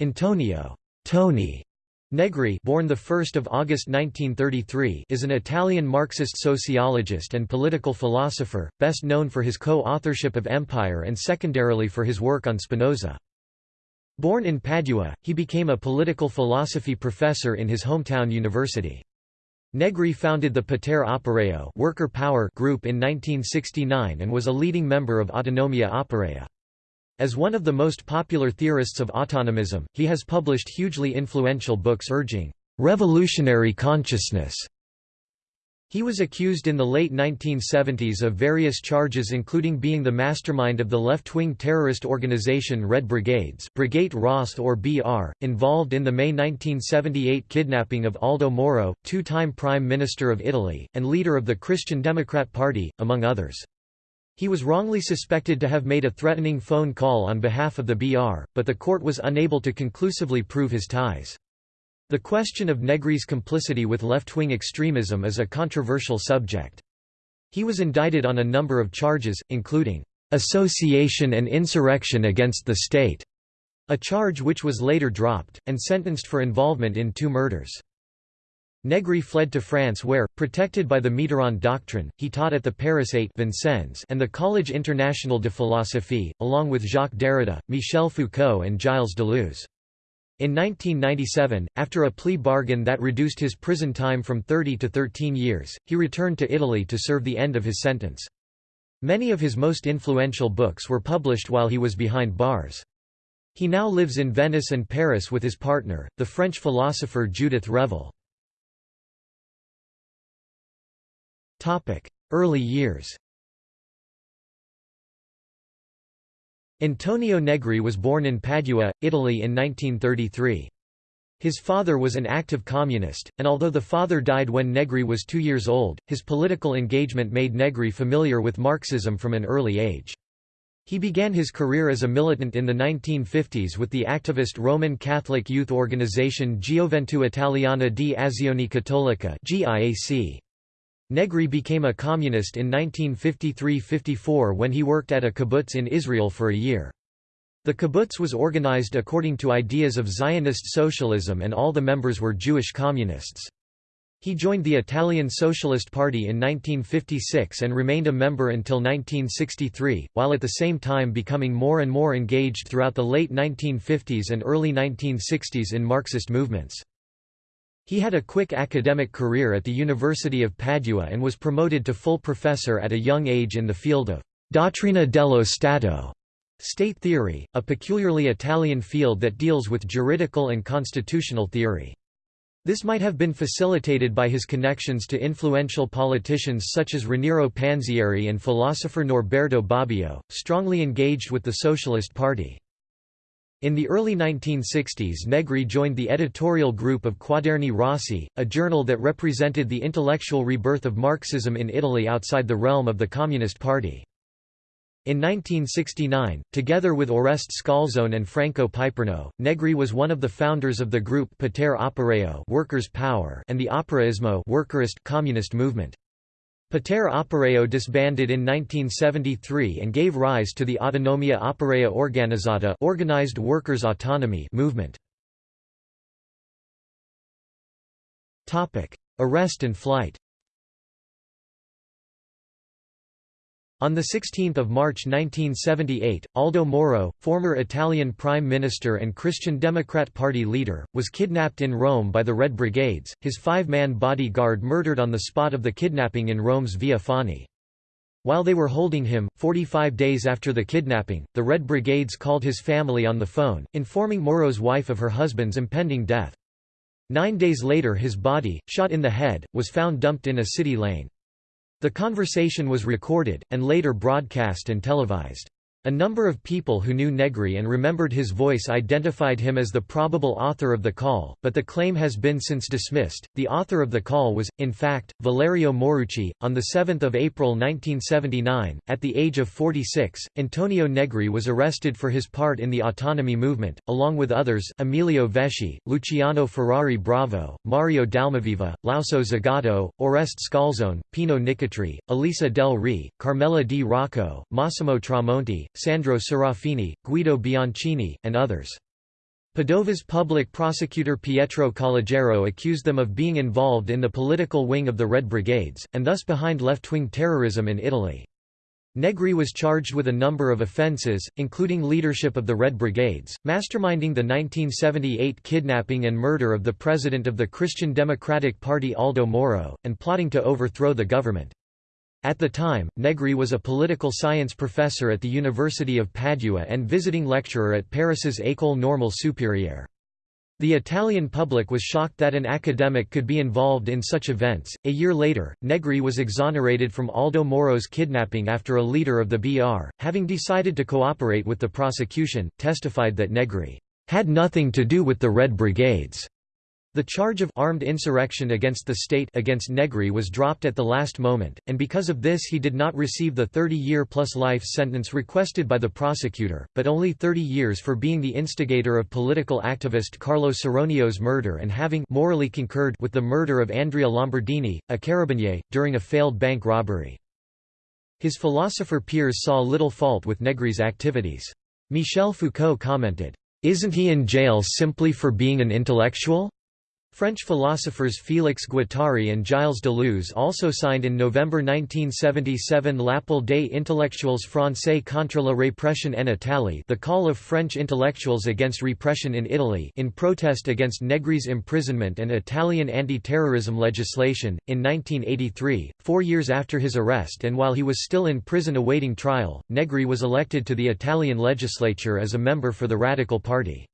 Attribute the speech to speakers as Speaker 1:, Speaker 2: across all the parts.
Speaker 1: Antonio Tony Negri born 1 August 1933 is an Italian Marxist sociologist and political philosopher, best known for his co-authorship of Empire and secondarily for his work on Spinoza. Born in Padua, he became a political philosophy professor in his hometown university. Negri founded the Potere Operaio worker power group in 1969 and was a leading member of Autonomia Operaia. As one of the most popular theorists of autonomism, he has published hugely influential books urging revolutionary consciousness. He was accused in the late 1970s of various charges including being the mastermind of the left-wing terrorist organization Red Brigades Brigate Rosse or BR, involved in the May 1978 kidnapping of Aldo Moro, two-time Prime Minister of Italy, and leader of the Christian Democrat Party, among others. He was wrongly suspected to have made a threatening phone call on behalf of the BR, but the court was unable to conclusively prove his ties. The question of Negri's complicity with left-wing extremism is a controversial subject. He was indicted on a number of charges, including association and insurrection against the state, a charge which was later dropped, and sentenced for involvement in two murders. Negri fled to France where, protected by the Mitterrand doctrine, he taught at the Paris 8 Vincennes and the Collège International de Philosophie, along with Jacques Derrida, Michel Foucault and Gilles Deleuze. In 1997, after a plea bargain that reduced his prison time from 30 to 13 years, he returned to Italy to serve the end of his sentence. Many of his most influential books were published while he was behind bars. He now lives in Venice and Paris with his partner, the French philosopher Judith Revel. Early years Antonio Negri was born in Padua, Italy in 1933. His father was an active communist, and although the father died when Negri was two years old, his political engagement made Negri familiar with Marxism from an early age. He began his career as a militant in the 1950s with the activist Roman Catholic youth organization Gioventù Italiana di Azione Cattolica. Negri became a communist in 1953–54 when he worked at a kibbutz in Israel for a year. The kibbutz was organized according to ideas of Zionist socialism and all the members were Jewish communists. He joined the Italian Socialist Party in 1956 and remained a member until 1963, while at the same time becoming more and more engaged throughout the late 1950s and early 1960s in Marxist movements. He had a quick academic career at the University of Padua and was promoted to full professor at a young age in the field of «dottrina dello Stato» state theory, a peculiarly Italian field that deals with juridical and constitutional theory. This might have been facilitated by his connections to influential politicians such as Raniero Panzieri and philosopher Norberto Bobbio, strongly engaged with the Socialist Party. In the early 1960s Negri joined the editorial group of Quaderni Rossi, a journal that represented the intellectual rebirth of Marxism in Italy outside the realm of the Communist Party. In 1969, together with Oreste Scalzone and Franco Piperno, Negri was one of the founders of the group Potere Operaio Workers' Power and the Operaismo Workerist Communist movement. Potere Operaio disbanded in 1973 and gave rise to the Autonomia Operaia Organizzata organized workers' autonomy movement. Arrest and flight On 16 March 1978, Aldo Moro, former Italian Prime Minister and Christian Democrat Party leader, was kidnapped in Rome by the Red Brigades, his five-man bodyguard murdered on the spot of the kidnapping in Rome's Via Fani. While they were holding him, 45 days after the kidnapping, the Red Brigades called his family on the phone, informing Moro's wife of her husband's impending death. Nine days later his body, shot in the head, was found dumped in a city lane. The conversation was recorded, and later broadcast and televised. A number of people who knew Negri and remembered his voice identified him as the probable author of the call, but the claim has been since dismissed. The author of the call was, in fact, Valerio Morucci. On 7 April 1979, at the age of 46, Antonio Negri was arrested for his part in the autonomy movement, along with others Emilio Vesci, Luciano Ferrari Bravo, Mario Dalmaviva, Lauso Zagato, Oreste Scalzone, Pino Nicotri, Elisa Del Re, Carmela Di Rocco, Massimo Tramonti, Sandro Serafini, Guido Bianchini, and others. Padova's public prosecutor Pietro Calogero accused them of being involved in the political wing of the Red Brigades, and thus behind left-wing terrorism in Italy. Negri was charged with a number of offences, including leadership of the Red Brigades, masterminding the 1978 kidnapping and murder of the president of the Christian Democratic Party Aldo Moro, and plotting to overthrow the government. At the time, Negri was a political science professor at the University of Padua and visiting lecturer at Paris's École Normale Supérieure. The Italian public was shocked that an academic could be involved in such events. A year later, Negri was exonerated from Aldo Moro's kidnapping after a leader of the BR, having decided to cooperate with the prosecution, testified that Negri had nothing to do with the Red Brigades. The charge of armed insurrection against the state against Negri was dropped at the last moment, and because of this he did not receive the 30-year plus life sentence requested by the prosecutor, but only 30 years for being the instigator of political activist Carlo Saronio's murder and having morally concurred with the murder of Andrea Lombardini, a carabinier, during a failed bank robbery. His philosopher peers saw little fault with Negri's activities. Michel Foucault commented, "'Isn't he in jail simply for being an intellectual?' French philosophers Félix Guattari and Gilles Deleuze also signed in November 1977 L'appel des intellectuels français contre la répression en Italie the call of French intellectuals against repression in Italy in protest against Negri's imprisonment and Italian anti-terrorism legislation. In 1983, four years after his arrest and while he was still in prison awaiting trial, Negri was elected to the Italian legislature as a member for the Radical Party.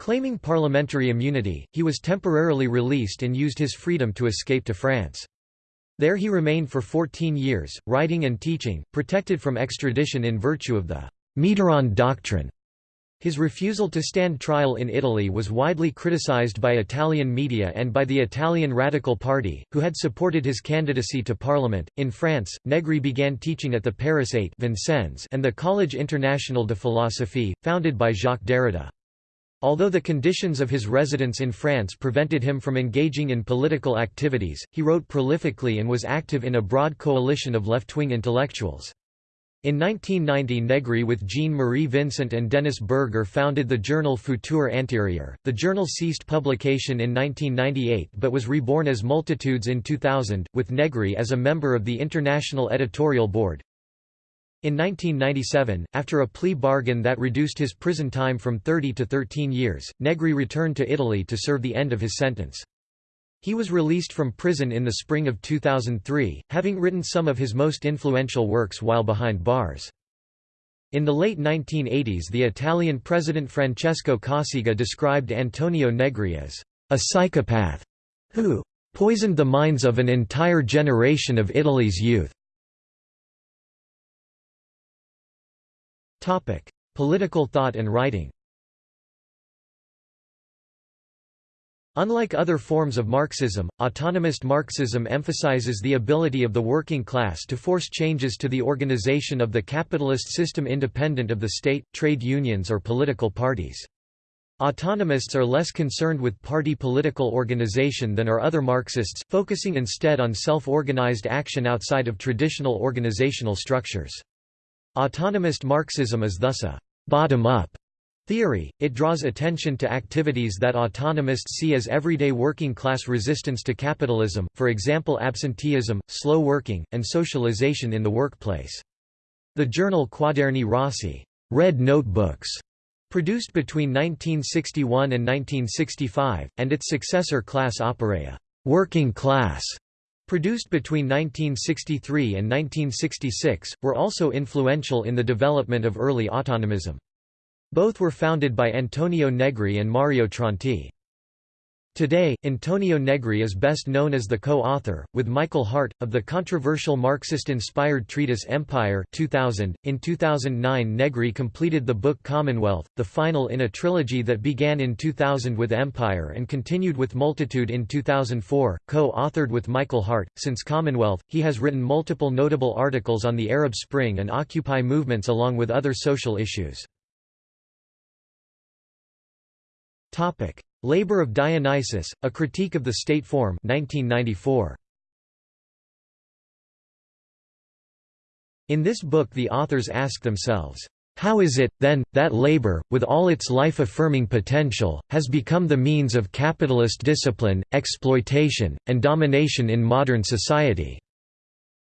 Speaker 1: Claiming parliamentary immunity, he was temporarily released and used his freedom to escape to France. There he remained for 14 years, writing and teaching, protected from extradition in virtue of the Mitterrand Doctrine. His refusal to stand trial in Italy was widely criticized by Italian media and by the Italian Radical Party, who had supported his candidacy to parliament. In France, Negri began teaching at the Paris 8 Vincennes and the Collège International de Philosophie, founded by Jacques Derrida. Although the conditions of his residence in France prevented him from engaging in political activities, he wrote prolifically and was active in a broad coalition of left-wing intellectuals. In 1990 Negri with Jean-Marie Vincent and Denis Berger founded the journal Futur Antérieur. The journal ceased publication in 1998 but was reborn as Multitudes in 2000, with Negri as a member of the International Editorial Board. In 1997, after a plea bargain that reduced his prison time from 30 to 13 years, Negri returned to Italy to serve the end of his sentence. He was released from prison in the spring of 2003, having written some of his most influential works while behind bars. In the late 1980s the Italian president Francesco Cossiga described Antonio Negri as a psychopath who poisoned the minds of an entire generation of Italy's youth. Topic: Political thought and writing. Unlike other forms of Marxism, autonomist Marxism emphasizes the ability of the working class to force changes to the organization of the capitalist system independent of the state, trade unions or political parties. Autonomists are less concerned with party political organization than are other Marxists, focusing instead on self-organized action outside of traditional organizational structures. Autonomist Marxism is thus a «bottom-up» theory, it draws attention to activities that autonomists see as everyday working-class resistance to capitalism, for example absenteeism, slow working, and socialization in the workplace. The journal Quaderni Rossi Red Notebooks", produced between 1961 and 1965, and its successor Classe Operaia working class", produced between 1963 and 1966, were also influential in the development of early autonomism. Both were founded by Antonio Negri and Mario Tronti. Today, Antonio Negri is best known as the co-author, with Michael Hardt, of the controversial Marxist-inspired treatise Empire 2000. .In 2009 Negri completed the book Commonwealth, the final in a trilogy that began in 2000 with Empire and continued with Multitude in 2004, co-authored with Michael Hardt. Since Commonwealth, he has written multiple notable articles on the Arab Spring and Occupy movements along with other social issues. Topic: Labor of Dionysus: A Critique of the State Form, 1994. In this book the authors ask themselves, How is it, then, that labor, with all its life-affirming potential, has become the means of capitalist discipline, exploitation, and domination in modern society?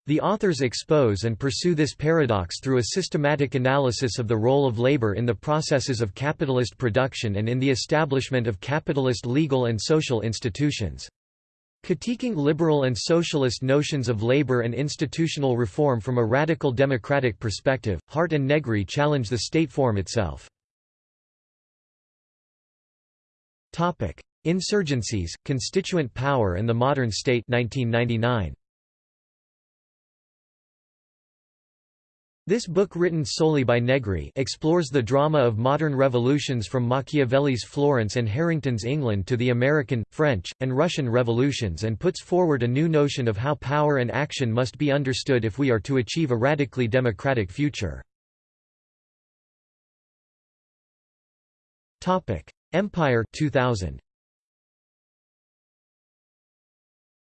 Speaker 1: The authors expose and pursue this paradox through a systematic analysis of the role of labor in the processes of capitalist production and in the establishment of capitalist legal and social institutions. Critiquing liberal and socialist notions of labor and institutional reform from a radical democratic perspective, Hardt and Negri challenge the state form itself. Insurgencies, Constituent Power and the Modern State 1999. This book written solely by Negri explores the drama of modern revolutions from Machiavelli's Florence and Harrington's England to the American, French, and Russian revolutions and puts forward a new notion of how power and action must be understood if we are to achieve a radically democratic future. Empire 2000.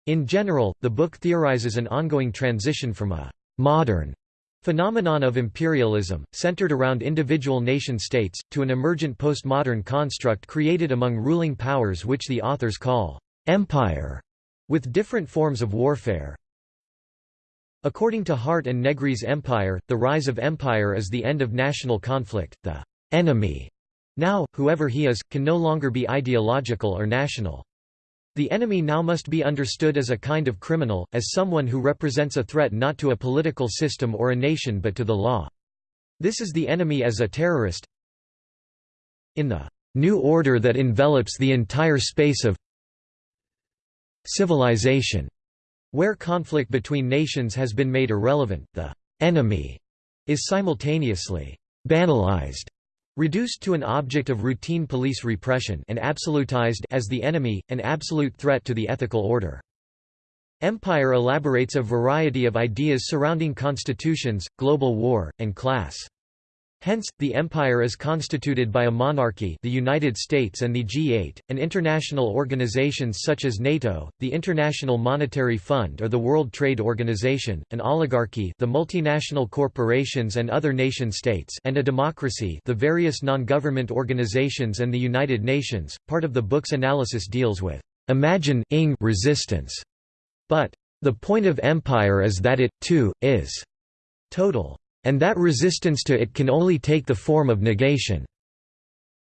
Speaker 1: In general, the book theorizes an ongoing transition from a «modern» Phenomenon of imperialism, centered around individual nation-states, to an emergent postmodern construct created among ruling powers which the authors call «empire», with different forms of warfare. According to Hardt and Negri's empire, the rise of empire is the end of national conflict, the «enemy» now, whoever he is, can no longer be ideological or national. The enemy now must be understood as a kind of criminal, as someone who represents a threat not to a political system or a nation but to the law. This is the enemy as a terrorist. In the new order that envelops the entire space of civilization, where conflict between nations has been made irrelevant, the enemy is simultaneously banalized Reduced to an object of routine police repression and absolutized as the enemy, an absolute threat to the ethical order. Empire elaborates a variety of ideas surrounding constitutions, global war, and class. Hence, the empire is constituted by a monarchy the United States and the G8, and international organizations such as NATO, the International Monetary Fund or the World Trade Organization, an oligarchy the multinational corporations and other nation-states and a democracy the various non-government organizations and the United Nations. Part of the book's analysis deals with imagine ing resistance, but the point of empire is that it, too, is total and that resistance to it can only take the form of negation.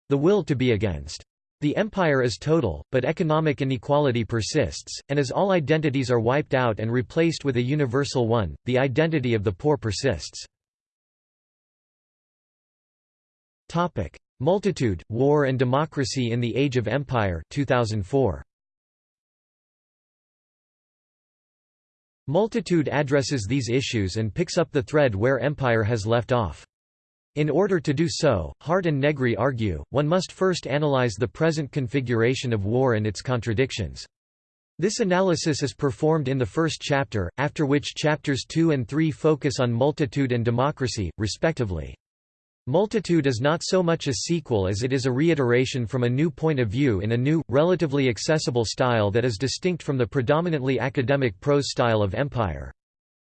Speaker 1: The will to be against. The empire is total, but economic inequality persists, and as all identities are wiped out and replaced with a universal one, the identity of the poor persists. Multitude, War and Democracy in the Age of Empire 2004. Multitude addresses these issues and picks up the thread where empire has left off. In order to do so, Hardt and Negri argue, one must first analyze the present configuration of war and its contradictions. This analysis is performed in the first chapter, after which chapters 2 and 3 focus on multitude and democracy, respectively. Multitude is not so much a sequel as it is a reiteration from a new point of view in a new, relatively accessible style that is distinct from the predominantly academic prose style of Empire.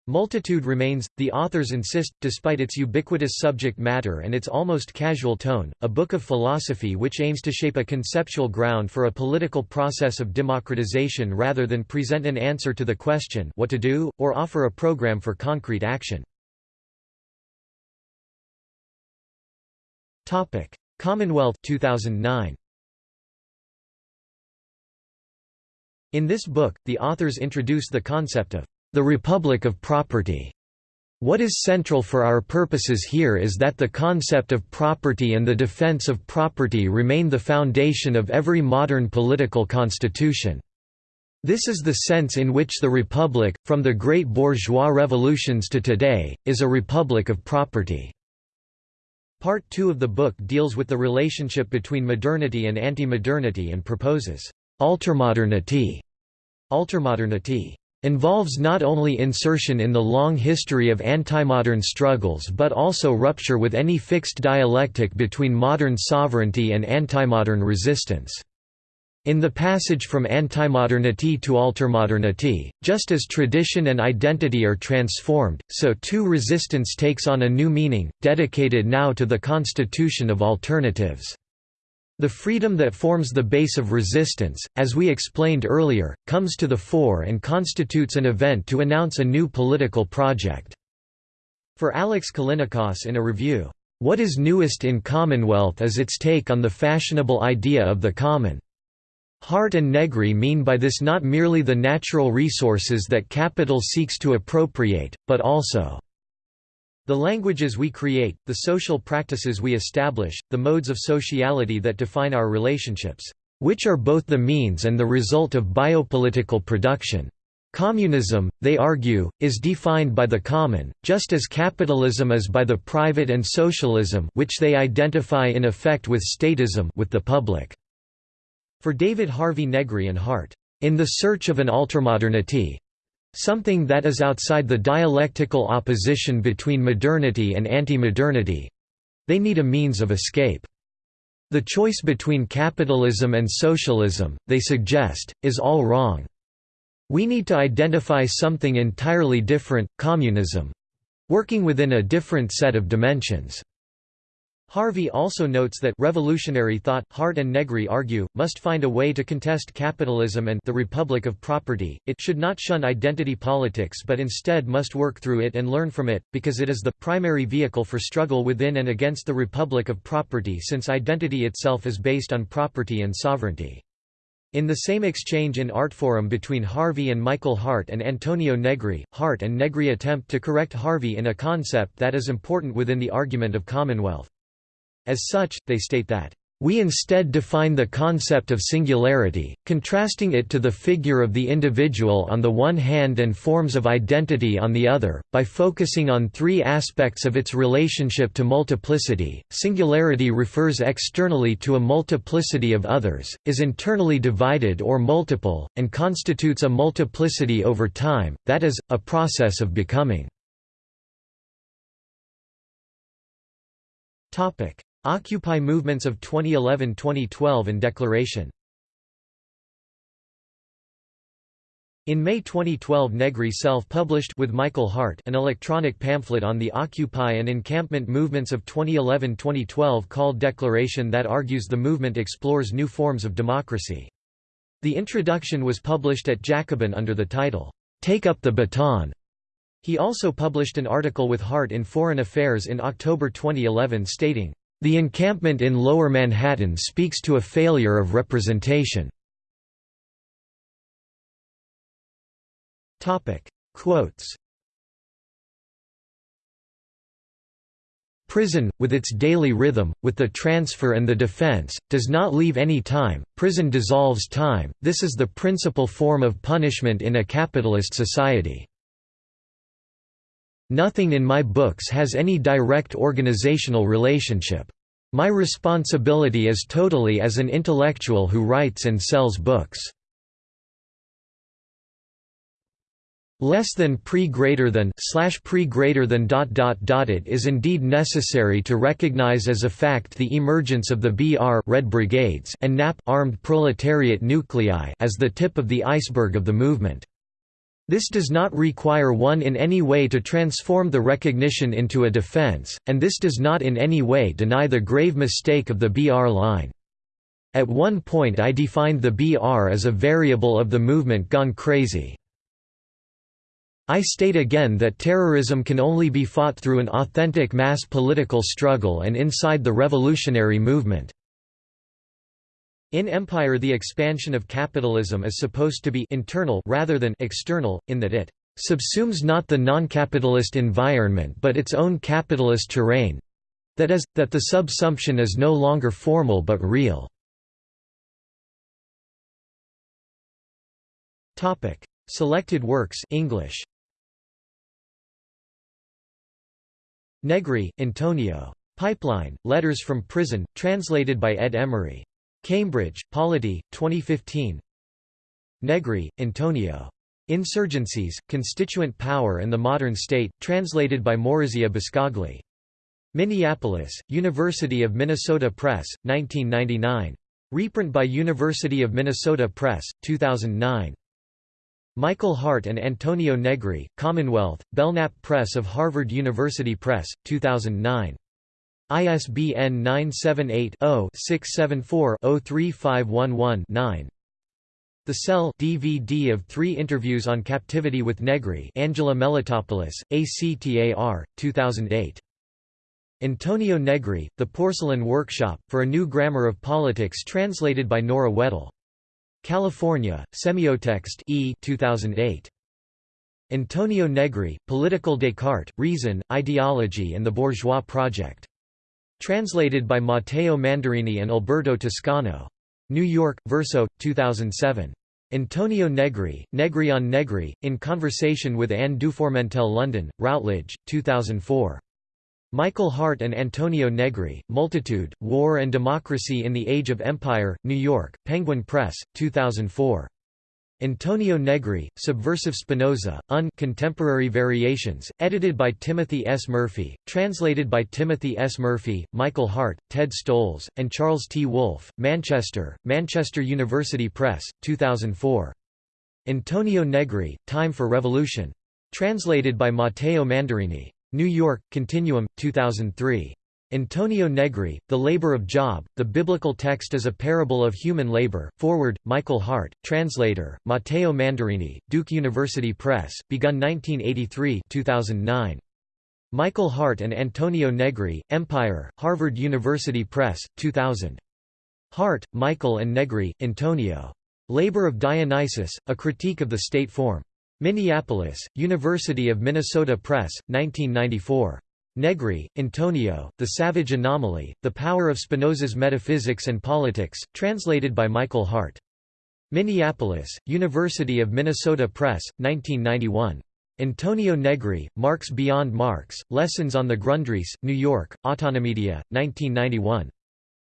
Speaker 1: Multitude remains, the authors insist, despite its ubiquitous subject matter and its almost casual tone, a book of philosophy which aims to shape a conceptual ground for a political process of democratization rather than present an answer to the question what to do, or offer a program for concrete action. Topic: Commonwealth 2009. In this book, the authors introduce the concept of the Republic of Property. What is central for our purposes here is that the concept of property and the defense of property remain the foundation of every modern political constitution. This is the sense in which the Republic, from the great bourgeois revolutions to today, is a republic of property. Part 2 of the book deals with the relationship between modernity and anti-modernity and proposes altermodernity. Altermodernity involves not only insertion in the long history of antimodern struggles but also rupture with any fixed dialectic between modern sovereignty and antimodern resistance. In the passage from antimodernity to altermodernity, just as tradition and identity are transformed, so too resistance takes on a new meaning, dedicated now to the constitution of alternatives. The freedom that forms the base of resistance, as we explained earlier, comes to the fore and constitutes an event to announce a new political project. For Alex Callinicos in a review, "...what is newest in Commonwealth is its take on the fashionable idea of the common." Hardt and Negri mean by this not merely the natural resources that capital seeks to appropriate, but also the languages we create, the social practices we establish, the modes of sociality that define our relationships, which are both the means and the result of biopolitical production. Communism, they argue, is defined by the common, just as capitalism is by the private and socialism which they identify in effect with statism with the public. For David Harvey Negri and Hardt, in the search of an altermodernity, something that is outside the dialectical opposition between modernity and anti-modernity, they need a means of escape. The choice between capitalism and socialism, they suggest, is all wrong. We need to identify something entirely different, communism—working within a different set of dimensions. Harvey also notes that revolutionary thought, Hardt and Negri argue, must find a way to contest capitalism and the republic of property, it should not shun identity politics but instead must work through it and learn from it, because it is the primary vehicle for struggle within and against the republic of property since identity itself is based on property and sovereignty. In the same exchange in Artforum between Harvey and Michael Hardt and Antonio Negri, Hardt and Negri attempt to correct Harvey in a concept that is important within the argument of Commonwealth. As such, they state that we instead define the concept of singularity, contrasting it to the figure of the individual on the one hand and forms of identity on the other, by focusing on three aspects of its relationship to multiplicity. Singularity refers externally to a multiplicity of others, is internally divided or multiple, and constitutes a multiplicity over time, that is, a process of becoming. Occupy movements of 2011–2012 and Declaration In May 2012 Negri self-published with Michael Hardt an electronic pamphlet on the Occupy and encampment movements of 2011–2012 called Declaration that argues the movement explores new forms of democracy. The introduction was published at Jacobin under the title, "'Take Up the Baton'". He also published an article with Hardt in Foreign Affairs in October 2011 stating, the encampment in Lower Manhattan speaks to a failure of representation. Quotes Prison, with its daily rhythm, with the transfer and the defense, does not leave any time, prison dissolves time, this is the principal form of punishment in a capitalist society. Nothing in my books has any direct organizational relationship. My responsibility is totally as an intellectual who writes and sells books. less than pre greater than slash pre greater than dot dot dot it is indeed necessary to recognize as a fact the emergence of the BR Red Brigades and NAP armed proletariat nuclei as the tip of the iceberg of the movement this does not require one in any way to transform the recognition into a defense, and this does not in any way deny the grave mistake of the BR line. At one point I defined the BR as a variable of the movement gone crazy. I state again that terrorism can only be fought through an authentic mass political struggle and inside the revolutionary movement. In Empire the expansion of capitalism is supposed to be internal rather than external, in that it subsumes not the non-capitalist environment but its own capitalist terrain that is, that the subsumption is no longer formal but real. Selected works English Negri, Antonio. Pipeline, Letters from Prison, translated by Ed Emery. Cambridge, Polity, 2015 Negri, Antonio. Insurgencies, Constituent Power and the Modern State, translated by Maurizio Boscagli. Minneapolis, University of Minnesota Press, 1999. Reprint by University of Minnesota Press, 2009. Michael Hardt and Antonio Negri, Commonwealth, Belknap Press of Harvard University Press, 2009. ISBN 978-0-674-03511-9. The Cell DVD of three interviews on captivity with Negri Angela Melitopoulos, ACTAR, 2008. Antonio Negri, The Porcelain Workshop, for a New Grammar of Politics translated by Nora Weddle. California, Semiotext E 2008. Antonio Negri, Political Descartes, Reason, Ideology and the Bourgeois Project. Translated by Matteo Mandarini and Alberto Toscano. New York, Verso, 2007. Antonio Negri, Negri on Negri, in conversation with Anne Dufourmentel London, Routledge, 2004. Michael Hardt and Antonio Negri, Multitude, War and Democracy in the Age of Empire, New York, Penguin Press, 2004. Antonio Negri, Subversive Spinoza, Un Contemporary Variations, edited by Timothy S. Murphy, translated by Timothy S. Murphy, Michael Hardt, Ted Stolze, and Charles T. Wolfe, Manchester, Manchester University Press, 2004. Antonio Negri, Time for Revolution. Translated by Matteo Mandarini. New York, Continuum, 2003. Antonio Negri, The Labor of Job, The Biblical Text as a Parable of Human Labor, Forward, Michael Hardt, Translator, Matteo Mandarini, Duke University Press, begun 1983 2009. Michael Hardt and Antonio Negri, Empire, Harvard University Press, 2000. Hardt, Michael and Negri, Antonio. Labor of Dionysus, A Critique of the State Form. Minneapolis, University of Minnesota Press, 1994. Negri, Antonio, The Savage Anomaly, The Power of Spinoza's Metaphysics and Politics, translated by Michael Hardt. Minneapolis, University of Minnesota Press, 1991. Antonio Negri, Marx Beyond Marx, Lessons on the Grundrisse, New York, Autonomedia, 1991.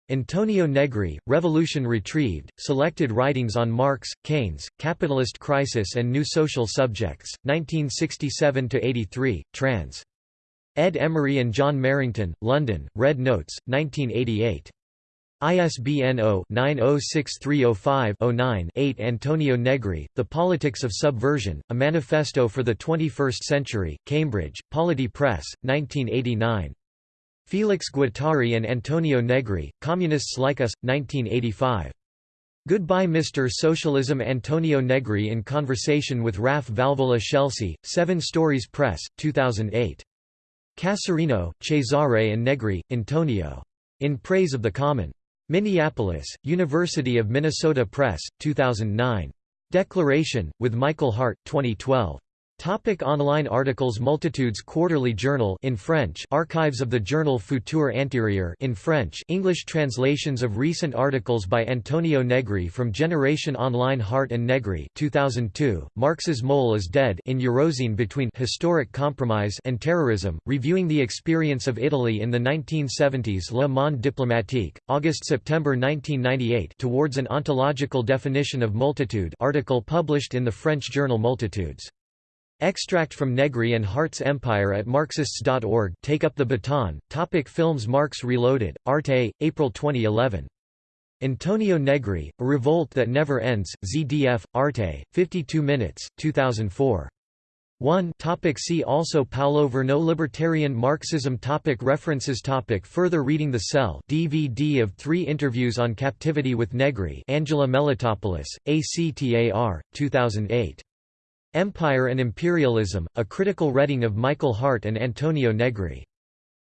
Speaker 1: Antonio Negri, Revolution Retrieved, Selected Writings on Marx, Keynes, Capitalist Crisis and New Social Subjects, 1967–83, trans. Ed Emery and John Merrington, London, Red Notes, 1988. ISBN 0-906305-09-8 Antonio Negri, The Politics of Subversion, A Manifesto for the Twenty-First Century, Cambridge, Polity Press, 1989. Felix Guattari and Antonio Negri, Communists Like Us, 1985. Goodbye Mr. Socialism Antonio Negri in conversation with Raf Valvola Scelsi, Seven Stories Press, 2008. Casarino, Cesare and Negri, Antonio. In Praise of the Common. Minneapolis, University of Minnesota Press, 2009. Declaration, with Michael Hardt, 2012. Topic online articles Multitudes Quarterly Journal in French. Archives of the journal Futur Antérieur in French. English translations of recent articles by Antonio Negri from Generation Online Hardt and Negri 2002 Marx's Mole is Dead in Eurozine between Historic Compromise and Terrorism reviewing the experience of Italy in the 1970s Le Monde Diplomatique August-September 1998 Towards an Ontological Definition of Multitude article published in the French journal Multitudes Extract from Negri and Hardt's Empire at Marxists.org Take Up the Baton, Topic Films Marx Reloaded, Arte, April 2011. Antonio Negri, A Revolt That Never Ends, ZDF, Arte, 52 minutes, 2004. 1 topic See also Paolo Virno Libertarian Marxism. Topic References. Topic Further reading. The Cell. DVD of three interviews on captivity with Negri. Angela Melitopoulos, ACTAR, 2008. Empire and Imperialism, a critical reading of Michael Hardt and Antonio Negri.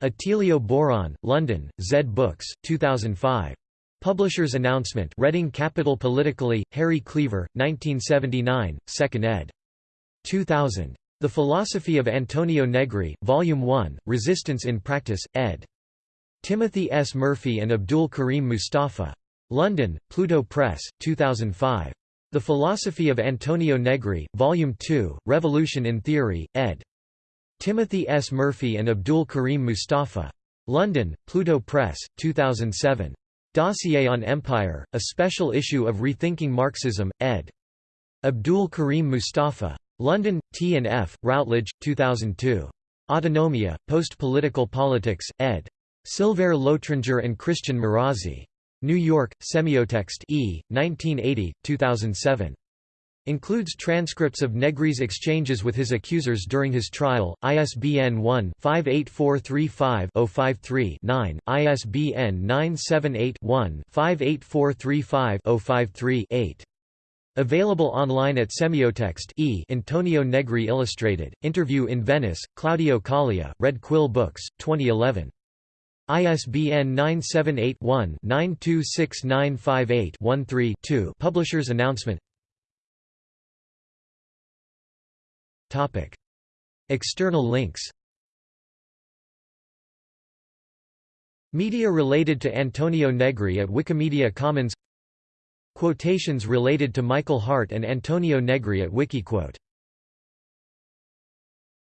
Speaker 1: Attilio Boron, London, Zed Books, 2005. Publisher's Announcement Reading Capital Politically, Harry Cleaver, 1979, 2nd ed. 2000. The Philosophy of Antonio Negri, Volume 1, Resistance in Practice, ed. Timothy S. Murphy and Abdul Karim Mustafa. London, Pluto Press, 2005. The Philosophy of Antonio Negri, Volume 2, Revolution in Theory, ed. Timothy S. Murphy and Abdul Karim Mustafa. London, Pluto Press, 2007. Dossier on Empire, a special issue of Rethinking Marxism, ed. Abdul Karim Mustafa. London, T&F, Routledge, 2002. Autonomia, Post-Political Politics, ed. Sylvère Lotringer and Christian Marazzi. New York, Semiotext E, 1980, 2007. Includes transcripts of Negri's exchanges with his accusers during his trial, ISBN 1-58435-053-9, ISBN 978-1-58435-053-8. Available online at Semiotext e Antonio Negri Illustrated, Interview in Venice, Claudio Calia, Red Quill Books, 2011. ISBN 978-1-926958-13-2 Publisher's announcement. External links. Media related to Antonio Negri at Wikimedia Commons. Quotations related to Michael Hardt and Antonio Negri at Wikiquote